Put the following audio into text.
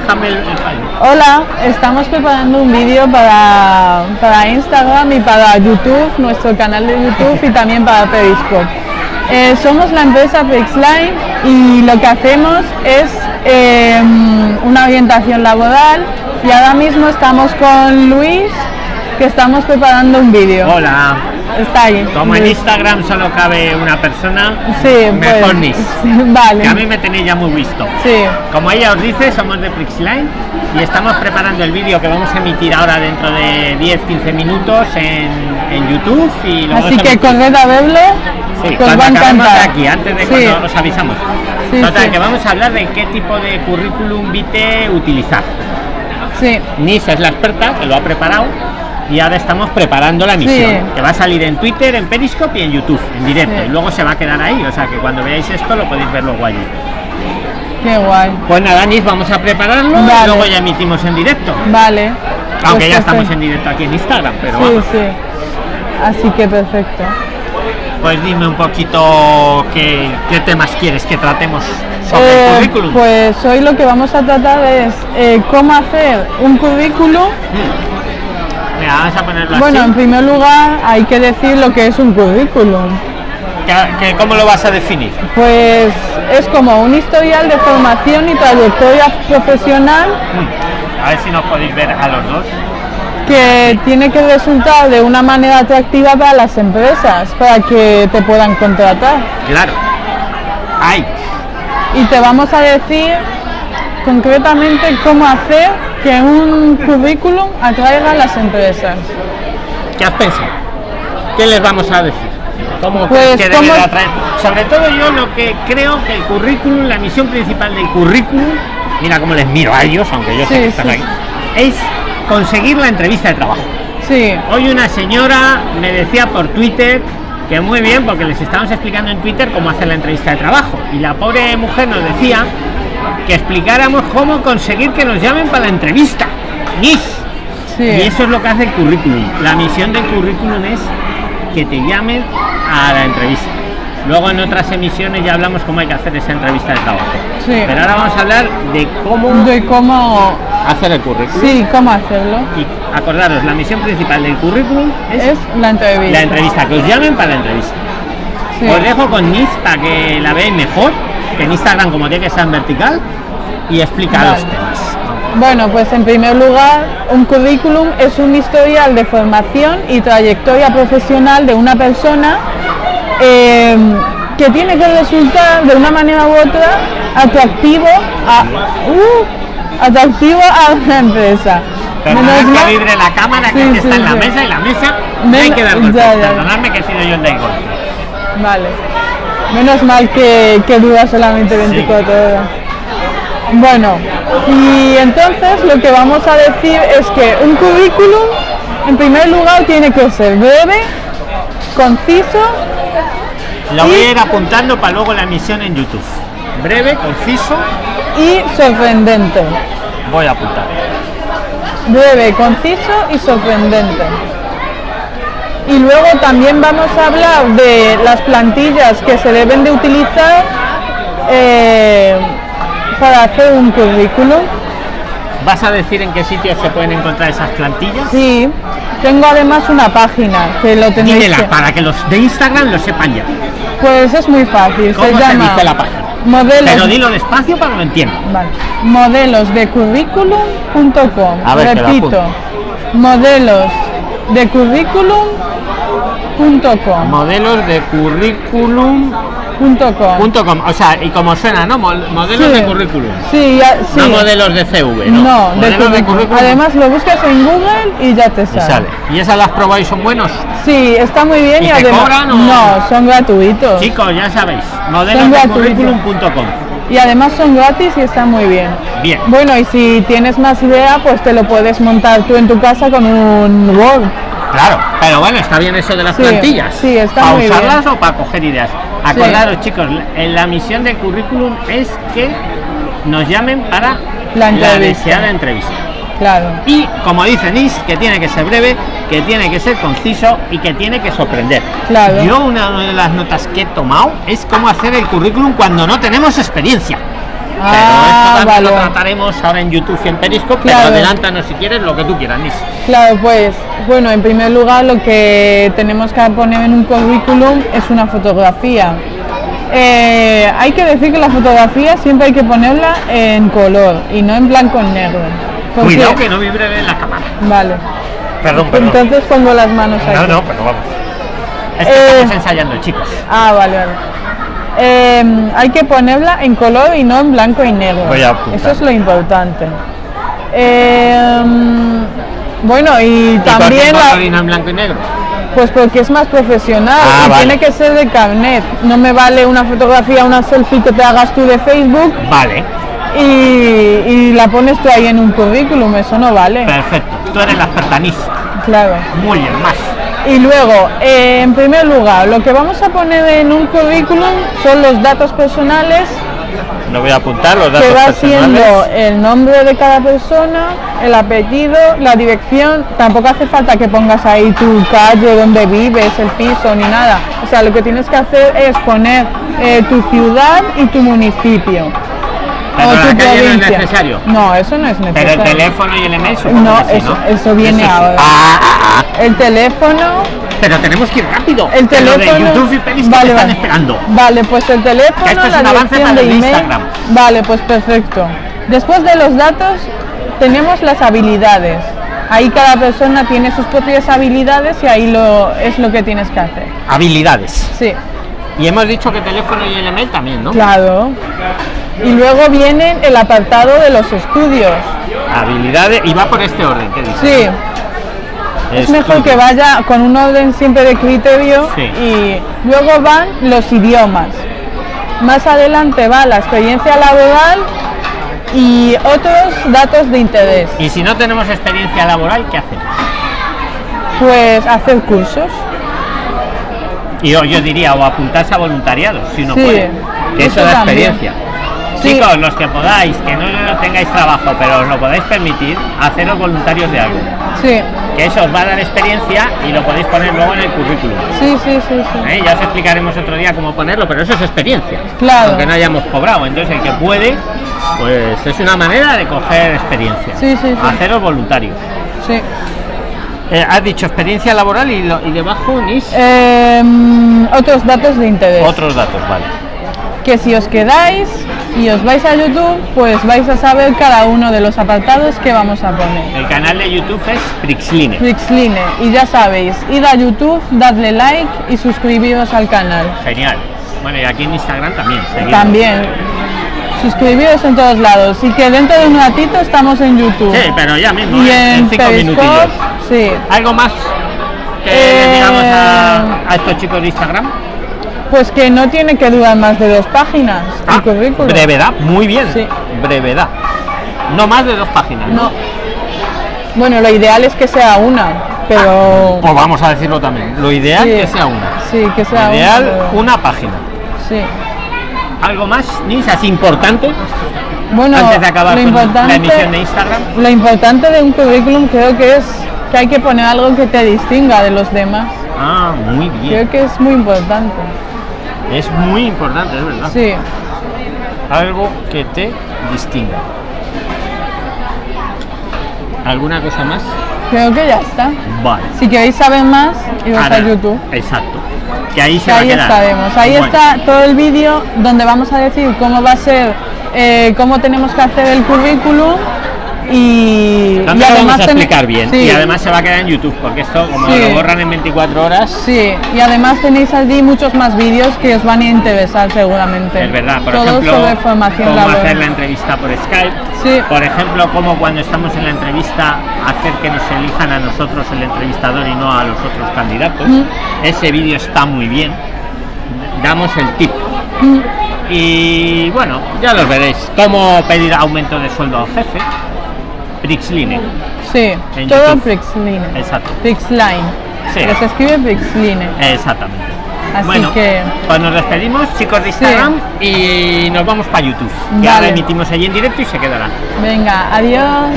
déjame el, el fallo. Hola, estamos preparando un vídeo para, para Instagram y para YouTube, nuestro canal de YouTube y también para Periscope. Eh, somos la empresa Pixline y lo que hacemos es eh, una orientación laboral y ahora mismo estamos con Luis que estamos preparando un vídeo. Hola. Está ahí. Como en. Instagram solo cabe una persona, Sí, mejor pues, sí, vale. Que a mí me tenéis ya muy visto. Sí, Como ella os dice, somos de Prixline y estamos preparando el vídeo que vamos a emitir ahora dentro de 10-15 minutos en, en YouTube y lo así que corred a verlo, Sí, que os va a encantar. aquí, antes de Sí. cuando os avisamos. Sí, Total, que vamos a hablar de qué tipo de currículum vitae utilizar. Sí, Nis es la experta que lo ha preparado y ahora estamos preparando la misión Sí. que va a salir en Twitter, en Periscope y en YouTube en directo Sí. y luego se va a quedar ahí, o sea que cuando veáis esto lo podéis ver luego allí. qué guay. Pues nada, Nis, vamos a prepararlo y luego ya emitimos en directo. Vale. Aunque Pues ya estamos en directo aquí en Instagram, pero Sí, vamos. sí. Así que perfecto. Pues dime un poquito qué, qué temas quieres que tratemos sobre Eh, el currículum. pues hoy lo que vamos a tratar es eh, cómo hacer un currículum. Mira, vamos a ponerlo Bueno, en primer lugar hay que decir lo que es un currículum. ¿Qué- qué- ¿Cómo lo vas a definir? Pues es como un historial de formación y trayectoria profesional A ver si nos podéis ver a los dos. que tiene que resultar de una manera atractiva para las empresas, para que te puedan contratar. Claro. Ay, y te vamos a decir concretamente cómo hacer que un currículum atraiga a las empresas. ¿qué has pensado? ¿Qué les vamos a decir? ¿Cómo Pues, que debe ¿cómo- de atraer? Sobre todo yo lo que creo que el currículum, la misión principal del currículum, mira cómo les miro a ellos, aunque yo sé que están sí. ahí, es conseguir la entrevista de trabajo. Sí, Hoy una señora me decía por Twitter que muy bien, porque les estábamos explicando en Twitter cómo hacer la entrevista de trabajo. Y la pobre mujer nos decía que explicáramos cómo conseguir que nos llamen para la entrevista. ¡Nis! sí. Y eso es lo que hace el currículum. La misión del currículum es que te llamen a la entrevista. Luego en otras emisiones ya hablamos cómo hay que hacer esa entrevista de trabajo. Sí. Pero ahora vamos a hablar de cómo De cómo, hacer el currículum. sí, cómo hacerlo. Y acordaros, la misión principal del currículum es Es la entrevista. la entrevista, que os llamen para la entrevista. Sí. Os dejo con Nis para que la veáis mejor, en Instagram como tiene que ser en vertical, y explica Vale. los temas. Bueno, pues en primer lugar, un currículum es un historial de formación y trayectoria profesional de una persona eh, que tiene que resultar de una manera u otra atractivo a, uh, atractivo a una empresa. Perdonad que vibre la cámara que Sí, está sí, en la mesa y la mesa no hay Men- que dar golpes. Perdonadme que he sido yo el del golpe. Vale. Menos mal que, que dura solamente 24 horas. Bueno, y entonces lo que vamos a decir es que un currículum, en primer lugar, tiene que ser breve, conciso, Lo voy a ir apuntando para luego la emisión en YouTube. Breve, conciso, y sorprendente. voy a apuntar. Breve, conciso y sorprendente. Y luego también vamos a hablar de las plantillas que se deben de utilizar eh, para hacer un currículum. ¿Vas a decir en qué sitios se pueden encontrar esas plantillas? Sí, tengo además una página que lo tenéis Dímela que... para que los de Instagram lo sepan ya. Pues es muy fácil, ¿Cómo se se llama dice la página? modelos, Pero dilo despacio para que lo entiendan. vale, modelos de currículum.com. Repito, modelos de currículum.com. Modelos de currículum. Punto com. Punto com. O sea, y como suena, ¿no? Mo- Modelos Sí. de currículum. Sí, ya, sí. No modelos de CV, ¿no? No, de modelos currículum. Además lo buscas en Google y ya te y sale. sale. ¿Y esas las probáis son buenos? Sí, está muy bien ¿Y y, te además cobran o- no, son gratuitos. Chicos, ya sabéis. Modelos de currículum.com. Y además son gratis y están muy bien. Bien. Bueno, y si tienes más idea, pues te lo puedes montar tú en tu casa con un Word. Claro, pero bueno, está bien eso de las Sí, plantillas. sí, está ¿Para usarlas o para coger ideas? Sí. Acordaros, chicos, en la misión del currículum es que nos llamen para La entrevista. deseada entrevista. Claro. Y como dice Nis, que tiene que ser breve, que tiene que ser conciso y que tiene que sorprender. Claro. Yo una de las notas que he tomado es cómo hacer el currículum cuando no tenemos experiencia. Pero esto también vale. lo trataremos ahora en YouTube y en Periscope, Claro. pero adelántanos si quieres lo que tú quieras, Nis. Claro, pues, bueno, en primer lugar lo que tenemos que poner en un currículum es una fotografía. Eh, hay que decir que la fotografía siempre hay que ponerla en color y no en blanco y negro. Porque- Cuidado que no vibre en la cámara. Vale, Perdón, perdón. entonces pongo las manos aquí. No, no, pero vamos. Es que Eh, estamos ensayando, chicos. Ah, vale, vale. Eh, hay que ponerla en color y no en blanco y negro. Voy a apuntar. Eso es lo importante. Eh, bueno, y ¿Y por qué también la- en blanco y negro? Pues porque es más profesional Ah, y vale. tiene que ser de carnet. No me vale una fotografía, una selfie que te hagas tú de Facebook Vale, y, y la pones tú ahí en un currículum, eso no vale. perfecto. Tú eres la experta. Claro. Muy bien, más. Y luego, eh, en primer lugar, lo que vamos a poner en un currículum son los datos personales, Lo voy a apuntar, los que datos va personales. siendo el nombre de cada persona, el apellido, la dirección. Tampoco hace falta que pongas ahí tu calle, donde vives, el piso, ni nada. O sea, lo que tienes que hacer es poner eh, tu ciudad y tu municipio. Pero o la tu calle no es necesario. No, eso no es Pero necesario. el teléfono y el email No, eso- ¿no? eso viene ahora. Ah, ah, ah. El teléfono, Pero tenemos que ir rápido. el teléfono. de YouTube y Periscope vale, están vale. esperando. Vale, pues el teléfono, Que esto es la un avance para de el email. Instagram. Vale, pues perfecto. Después de los datos tenemos las habilidades. Ahí cada persona tiene sus propias habilidades y ahí lo es lo que tienes que hacer. Habilidades. Sí, Y hemos dicho que teléfono y el email también, ¿no? claro. Y luego viene el apartado de los estudios. Habilidades. Y va por este orden, ¿qué dices? Sí, es mejor que vaya con un orden siempre de criterio Sí. y luego van los idiomas. Más adelante va la experiencia laboral y otros datos de interés. Y si no tenemos experiencia laboral, ¿qué hacemos? Pues hacer cursos. Y yo, yo diría, o apuntarse a voluntariados, si no Sí, puede. Que eso, eso da también. Sí. Chicos, los que podáis, que no, no tengáis trabajo, pero os lo podáis permitir, haceros voluntarios de algo. Sí, Que eso os va a dar experiencia y lo podéis poner luego en el currículum. sí, sí, sí. sí. ¿eh? Ya os explicaremos otro día cómo ponerlo, pero eso es experiencia. Claro. Aunque no hayamos cobrado. Entonces, el que puede, pues es una manera de coger experiencia. Sí, sí, sí. Haceros voluntarios. sí. Eh, has dicho experiencia laboral y, lo- y debajo NIS. Em, otros datos de interés. Otros datos, vale. que si os quedáis y os vais a YouTube, pues vais a saber cada uno de los apartados que vamos a poner. El canal de YouTube es Prixline. Prixline, y ya sabéis, id a YouTube, dadle like y suscribiros al canal. Genial. Bueno, y aquí en Instagram también. También, suscribiros en todos lados. Y que dentro de un ratito estamos en YouTube. Sí, pero ya mismo, y ¿eh? en en cinco minutillos. sí. ¿Algo más que Eh, le digamos a, a estos chicos de Instagram? Pues que no tiene que durar más de dos páginas el Ah, currículum. brevedad, muy bien. Sí. Brevedad. No más de dos páginas. No. Bueno, lo ideal es que sea una, pero... Pues vamos a decirlo también. Lo ideal Sí. que sea una. Sí, que sea Lo ideal, una. pero- una página. Sí. ¿Algo más, Nis, así importante? Bueno, antes de acabar lo importante, la emisión de Instagram. Lo importante de un currículum creo que es que hay que poner algo que te distinga de los demás. Ah, muy bien. Creo que es muy importante. Es muy importante, es verdad. Sí. Algo que te distinga. ¿Alguna cosa más? Creo que ya está. Vale. Si queréis saber más, iros Ahora, a YouTube. Exacto. Que ahí se Que va a ahí quedar. estaremos. Ahí Bueno, está todo el vídeo donde vamos a decir cómo va a ser, eh, cómo tenemos que hacer el currículum y, También y lo vamos a explicar bien. Sí, Y además se va a quedar en YouTube, porque esto, como Sí. lo borran en 24 horas, Sí, y además tenéis allí muchos más vídeos que os van a interesar seguramente. es verdad. Por Todo ejemplo, sobre formación cómo hacer la entrevista por Skype. Sí. Por ejemplo, cómo cuando estamos en la entrevista hacer que nos elijan a nosotros el entrevistador y no a los otros candidatos. Mm. Ese vídeo está muy bien. Damos el tip. Mm. Y bueno, ya los veréis. Cómo pedir aumento de sueldo al jefe. Prixline. Sí, En todo YouTube. Prixline. Exacto. Prixline. Sí. Se escribe Prixline. Exactamente. Así bueno, que- pues nos despedimos, chicos de Instagram, y nos vamos para YouTube. Vale. ahora emitimos allí en directo y se quedará. Venga, adiós.